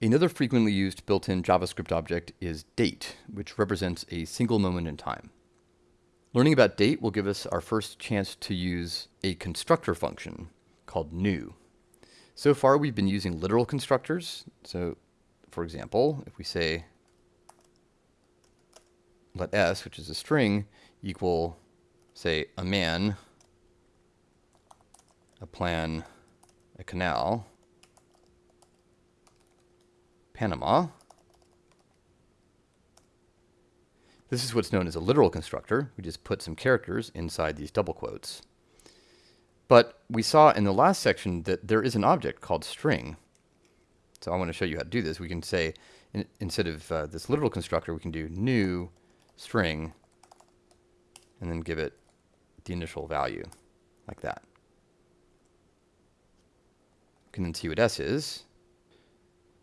Another frequently used built-in JavaScript object is date, which represents a single moment in time. Learning about date will give us our first chance to use a constructor function called new. So far we've been using literal constructors. So for example, if we say let s, which is a string, equal, say, a man, a plan, a canal, Panama. This is what's known as a literal constructor. We just put some characters inside these double quotes. But we saw in the last section that there is an object called string. So I want to show you how to do this. We can say, in, instead of uh, this literal constructor, we can do new string and then give it the initial value like that. We can then see what s is.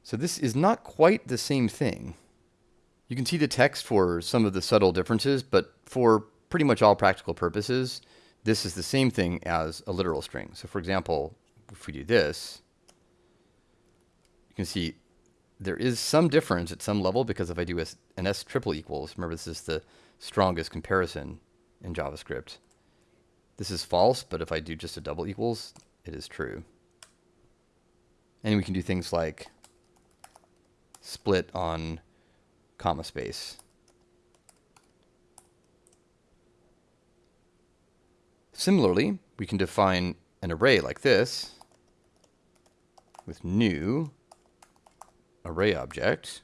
So this is not quite the same thing. You can see the text for some of the subtle differences, but for pretty much all practical purposes, this is the same thing as a literal string. So for example, if we do this, you can see there is some difference at some level because if I do an s triple equals, remember this is the strongest comparison in JavaScript. This is false, but if I do just a double equals, it is true. And we can do things like split on comma space. Similarly, we can define an array like this with new array object.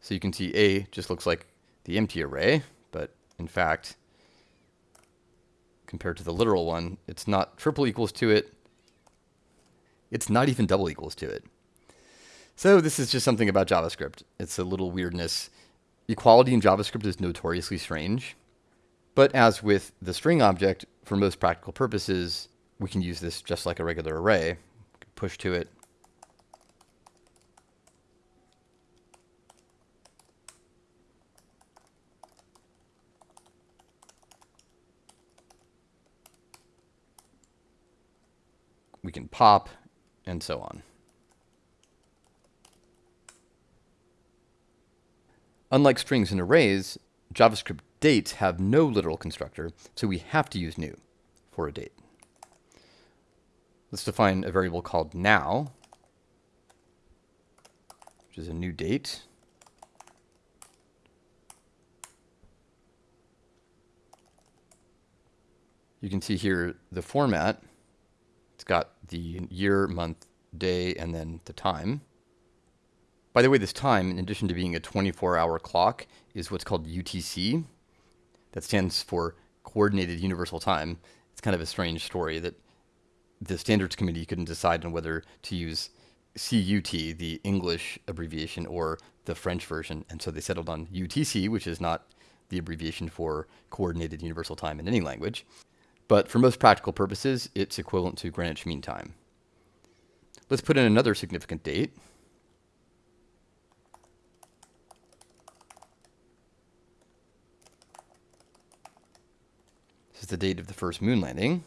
So you can see A just looks like the empty array, but in fact, compared to the literal one, it's not triple equals to it, it's not even double equals to it. So this is just something about JavaScript. It's a little weirdness. Equality in JavaScript is notoriously strange. But as with the string object, for most practical purposes, we can use this just like a regular array. Push to it. We can pop and so on. Unlike strings and arrays, JavaScript dates have no literal constructor, so we have to use new for a date. Let's define a variable called now, which is a new date. You can see here the format it's got the year, month, day, and then the time. By the way, this time, in addition to being a 24-hour clock, is what's called UTC. That stands for Coordinated Universal Time. It's kind of a strange story that the standards committee couldn't decide on whether to use CUT, the English abbreviation, or the French version, and so they settled on UTC, which is not the abbreviation for Coordinated Universal Time in any language. But for most practical purposes, it's equivalent to Greenwich Mean Time. Let's put in another significant date. This is the date of the first moon landing.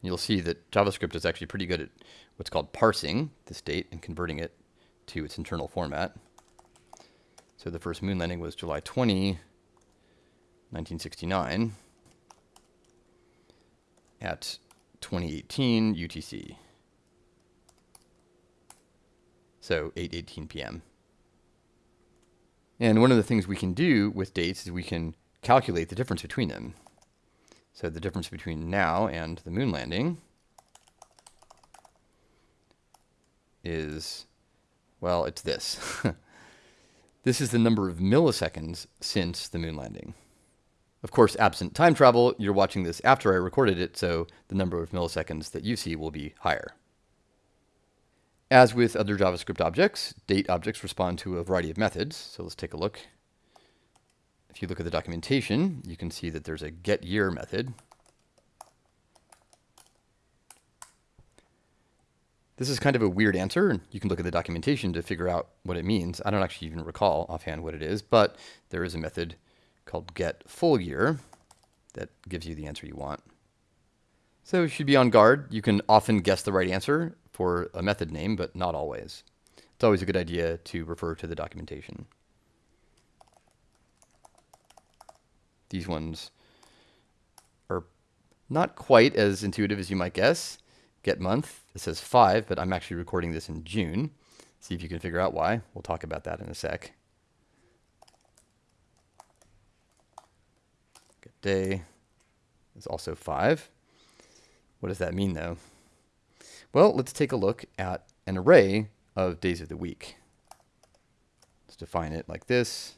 You'll see that JavaScript is actually pretty good at what's called parsing this date and converting it to its internal format. So the first moon landing was July 20, 1969 at 2018 UTC. So 8:18 p.m. And one of the things we can do with dates is we can calculate the difference between them. So the difference between now and the moon landing is, well, it's this. this is the number of milliseconds since the moon landing. Of course, absent time travel, you're watching this after I recorded it, so the number of milliseconds that you see will be higher. As with other JavaScript objects, date objects respond to a variety of methods. So let's take a look. If you look at the documentation, you can see that there's a getYear method. This is kind of a weird answer. You can look at the documentation to figure out what it means. I don't actually even recall offhand what it is, but there is a method called get full year that gives you the answer you want. So you should be on guard. You can often guess the right answer for a method name, but not always. It's always a good idea to refer to the documentation. These ones are not quite as intuitive as you might guess. Get month, it says 5, but I'm actually recording this in June. See if you can figure out why. We'll talk about that in a sec. Day is also 5. What does that mean, though? Well, let's take a look at an array of days of the week. Let's define it like this.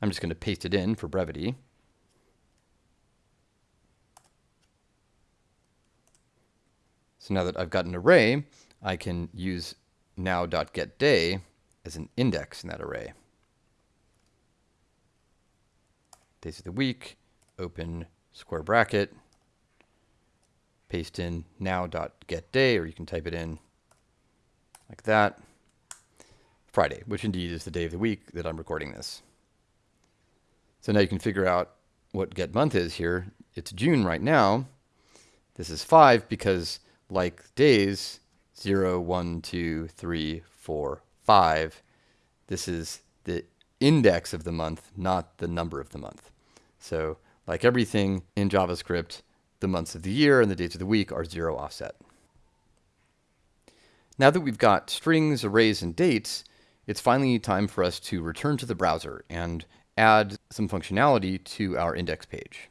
I'm just going to paste it in for brevity. So now that I've got an array, I can use now.getDay as an index in that array. Days of the week, open square bracket, paste in now.getDay, or you can type it in like that. Friday, which indeed is the day of the week that I'm recording this. So now you can figure out what get month is here. It's June right now. This is 5 because like days, 0, 1, 2, 3, 4, 5, this is the index of the month, not the number of the month. So like everything in JavaScript, the months of the year and the days of the week are zero offset. Now that we've got strings, arrays, and dates, it's finally time for us to return to the browser and add some functionality to our index page.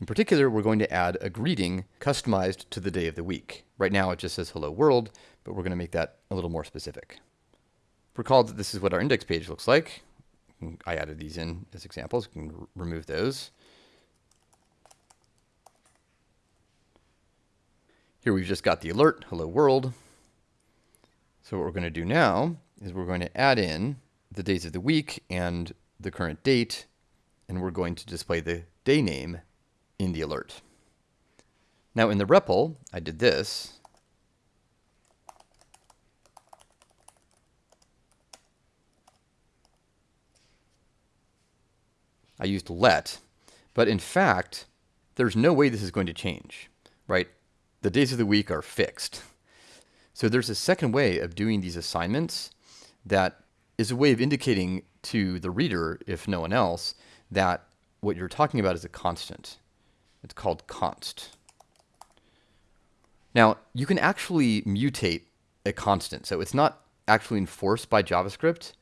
In particular, we're going to add a greeting customized to the day of the week. Right now it just says hello world, but we're going to make that a little more specific. Recall that this is what our index page looks like. I added these in as examples. We can remove those. Here we've just got the alert, hello world. So what we're going to do now is we're going to add in the days of the week and the current date, and we're going to display the day name in the alert. Now in the REPL, I did this. I used let, but in fact, there's no way this is going to change, right? The days of the week are fixed. So there's a second way of doing these assignments that is a way of indicating to the reader, if no one else, that what you're talking about is a constant. It's called const. Now, you can actually mutate a constant, so it's not actually enforced by JavaScript.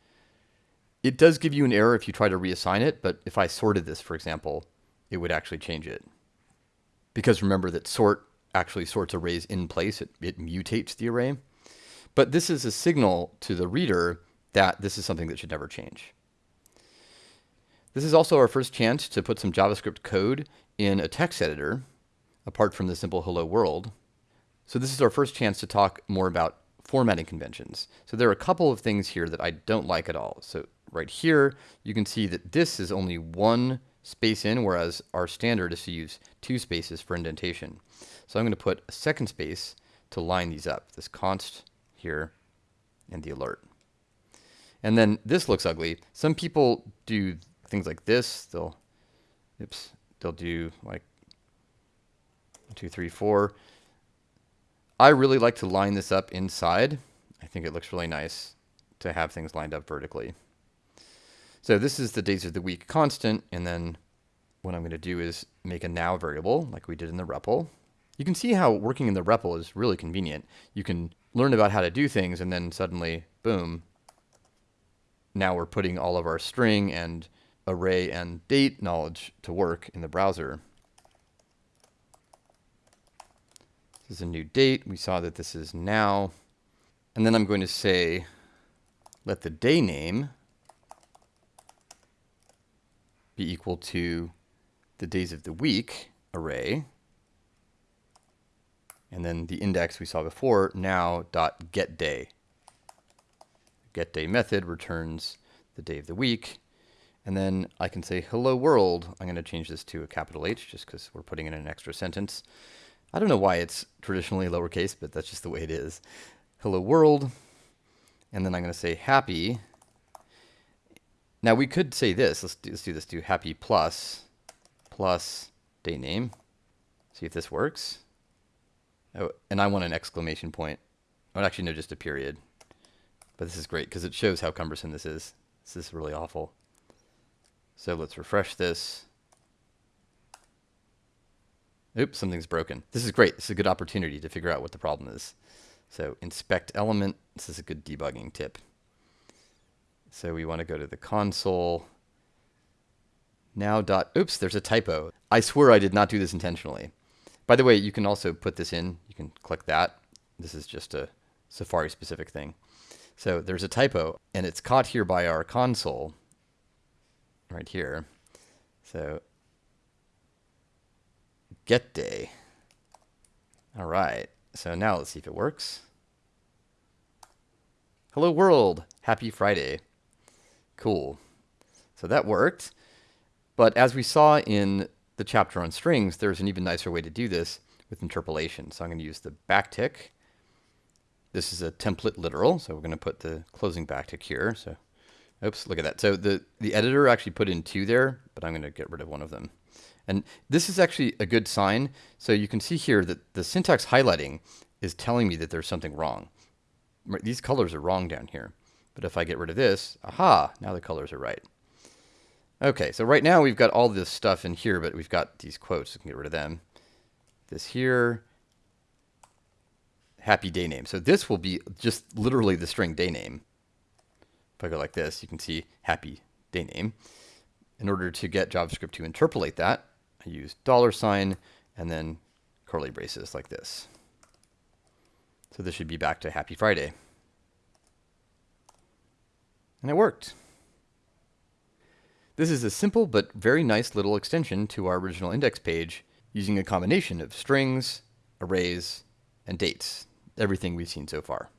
It does give you an error if you try to reassign it, but if I sorted this, for example, it would actually change it. Because remember that sort actually sorts arrays in place, it, it mutates the array. But this is a signal to the reader that this is something that should never change. This is also our first chance to put some JavaScript code in a text editor, apart from the simple hello world. So this is our first chance to talk more about formatting conventions. So there are a couple of things here that I don't like at all. So right here, you can see that this is only one space in, whereas our standard is to use two spaces for indentation. So I'm going to put a second space to line these up, this const here and the alert. And then this looks ugly. Some people do things like this. They'll, oops, they'll do like two, three, four. I really like to line this up inside. I think it looks really nice to have things lined up vertically. So this is the days of the week constant, and then what I'm going to do is make a now variable like we did in the REPL. You can see how working in the REPL is really convenient. You can learn about how to do things, and then suddenly, boom, now we're putting all of our string and array and date knowledge to work in the browser. This is a new date. We saw that this is now. And then I'm going to say, let the day name be equal to the days of the week array. And then the index we saw before, now dot get day. Get day method returns the day of the week. And then I can say hello world. I'm going to change this to a capital H just because we're putting in an extra sentence. I don't know why it's traditionally lowercase, but that's just the way it is. Hello world. And then I'm going to say happy now we could say this. Let's do, let's do this. Do happy plus plus day name. See if this works. Oh, and I want an exclamation point. Oh, actually, no, just a period. But this is great because it shows how cumbersome this is. This is really awful. So let's refresh this. Oops, something's broken. This is great. This is a good opportunity to figure out what the problem is. So inspect element. This is a good debugging tip. So we want to go to the console. Now dot, oops, there's a typo. I swear I did not do this intentionally. By the way, you can also put this in. You can click that. This is just a Safari specific thing. So there's a typo and it's caught here by our console right here. So get day. All right. So now let's see if it works. Hello world. Happy Friday. Cool. So that worked. But as we saw in the chapter on strings, there's an even nicer way to do this with interpolation. So I'm going to use the backtick. This is a template literal, so we're going to put the closing backtick here. So, oops, look at that. So the, the editor actually put in two there, but I'm going to get rid of one of them. And this is actually a good sign. So you can see here that the syntax highlighting is telling me that there's something wrong. These colors are wrong down here. But if I get rid of this, aha, now the colors are right. Okay, so right now we've got all this stuff in here, but we've got these quotes. We can get rid of them. This here, happy day name. So this will be just literally the string day name. If I go like this, you can see happy day name. In order to get JavaScript to interpolate that, I use dollar sign and then curly braces like this. So this should be back to Happy Friday. And it worked. This is a simple but very nice little extension to our original index page using a combination of strings, arrays, and dates, everything we've seen so far.